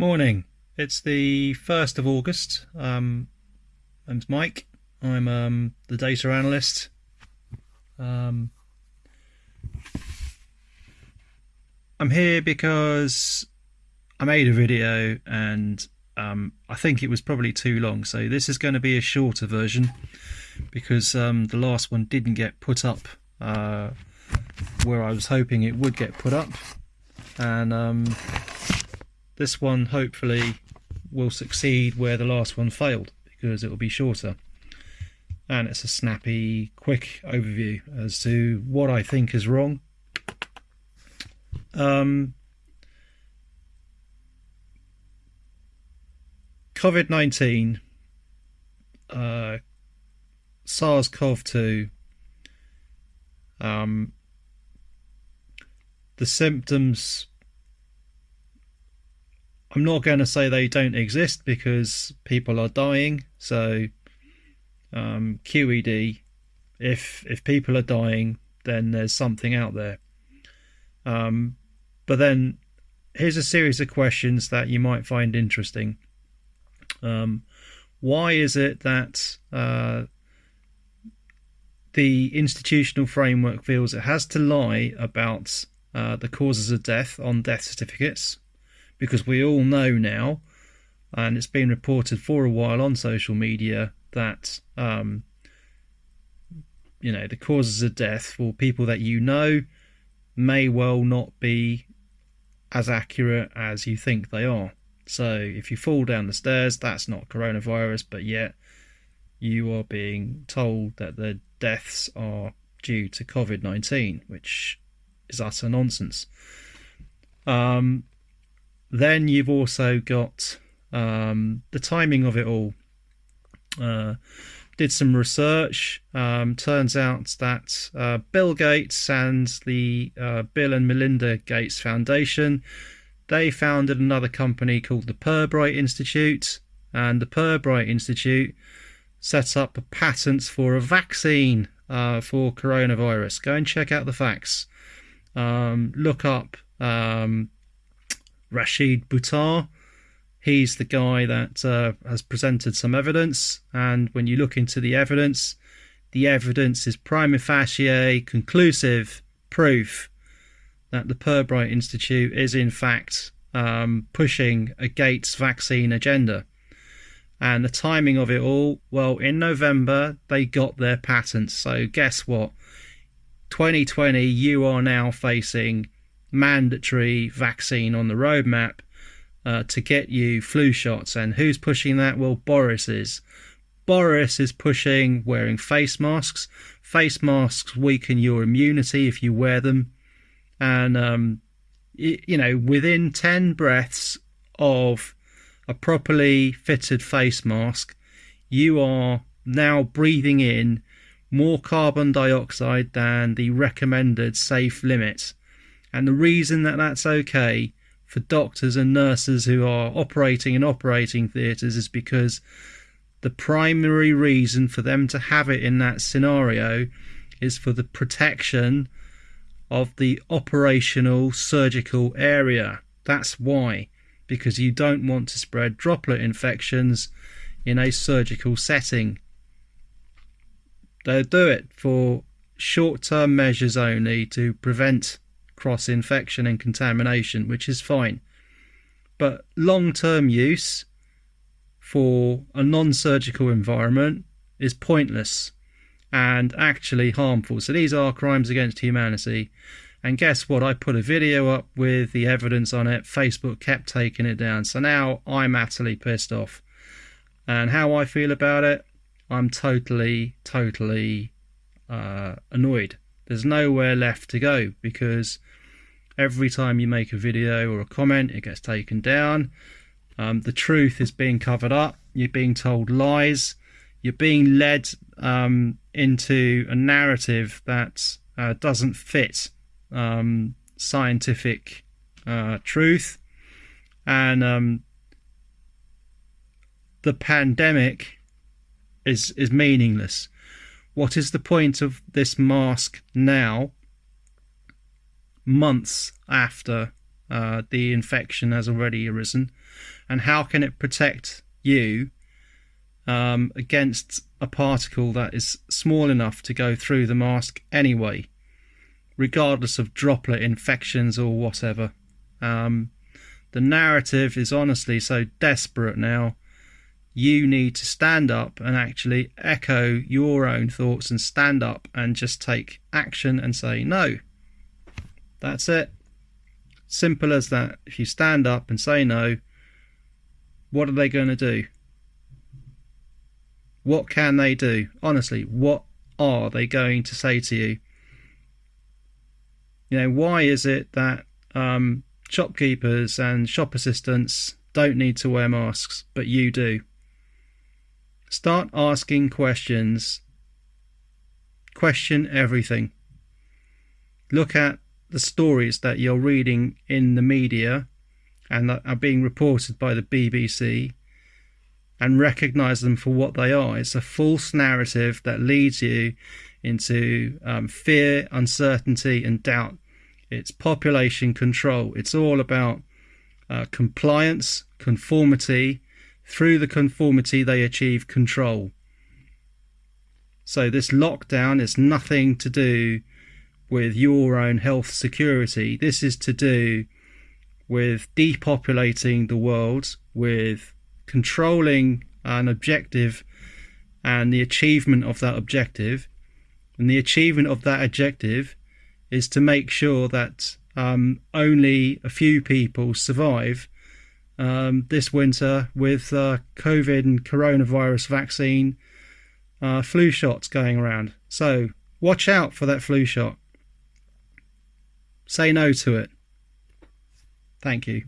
Morning. It's the 1st of August. Um, I'm Mike. I'm um, the data analyst. Um, I'm here because I made a video and um, I think it was probably too long. So this is going to be a shorter version because um, the last one didn't get put up uh, where I was hoping it would get put up. And um, this one hopefully will succeed where the last one failed because it will be shorter. And it's a snappy, quick overview as to what I think is wrong. Um, COVID 19, uh, SARS CoV 2, um, the symptoms I'm not going to say they don't exist because people are dying. So um, QED, if if people are dying, then there's something out there. Um, but then here's a series of questions that you might find interesting. Um, why is it that uh, the institutional framework feels it has to lie about uh, the causes of death on death certificates? Because we all know now, and it's been reported for a while on social media that um, you know the causes of death for people that you know may well not be as accurate as you think they are. So if you fall down the stairs, that's not coronavirus, but yet you are being told that the deaths are due to COVID 19, which is utter nonsense. Um, then you've also got um, the timing of it all. Uh, did some research. Um, turns out that uh, Bill Gates and the uh, Bill and Melinda Gates Foundation they founded another company called the Pirbright Institute, and the Pirbright Institute set up patents for a vaccine uh, for coronavirus. Go and check out the facts. Um, look up um, Rashid Buttar. He's the guy that uh, has presented some evidence, and when you look into the evidence, the evidence is prima facie conclusive proof that the Pirbright Institute is in fact um, pushing a Gates vaccine agenda. And the timing of it all, well, in November they got their patents. So guess what? 2020, you are now facing mandatory vaccine on the roadmap uh, to get you flu shots. And who's pushing that? Well, Boris is. Boris is pushing wearing face masks. Face masks weaken your immunity if you wear them. And, um, you, you know, within 10 breaths of a properly fitted face mask, you are now breathing in more carbon dioxide than the recommended safe limit. And the reason that that's okay for doctors and nurses who are operating in operating theatres is because the primary reason for them to have it in that scenario is for the protection of the operational surgical area. That's why, because you don't want to spread droplet infections in a surgical setting. They'll do it for short term measures only to prevent cross infection and contamination, which is fine. But long term use for a non surgical environment is pointless and actually harmful. So these are crimes against humanity. And guess what? I put a video up with the evidence on it. Facebook kept taking it down. So now I'm utterly pissed off. And how I feel about it, I'm totally, totally uh, annoyed. There's nowhere left to go because every time you make a video or a comment, it gets taken down. Um, the truth is being covered up. You're being told lies. You're being led um, into a narrative that uh, doesn't fit um, scientific uh, truth. And um, the pandemic is is meaningless. What is the point of this mask now months after uh, the infection has already arisen, and how can it protect you um, against a particle that is small enough to go through the mask anyway, regardless of droplet infections or whatever. Um, the narrative is honestly so desperate now. You need to stand up and actually echo your own thoughts and stand up and just take action and say no. That's it. Simple as that. If you stand up and say no, what are they going to do? What can they do? Honestly, what are they going to say to you? You know, why is it that um, shopkeepers and shop assistants don't need to wear masks, but you do? Start asking questions. Question everything. Look at the stories that you're reading in the media and that are being reported by the BBC and recognize them for what they are. It's a false narrative that leads you into um, fear, uncertainty, and doubt. It's population control. It's all about uh, compliance, conformity. Through the conformity, they achieve control. So, this lockdown is nothing to do with your own health security. This is to do with depopulating the world, with controlling an objective and the achievement of that objective. And the achievement of that objective is to make sure that um, only a few people survive um, this winter with uh, COVID and coronavirus vaccine uh, flu shots going around. So watch out for that flu shot. Say no to it. Thank you.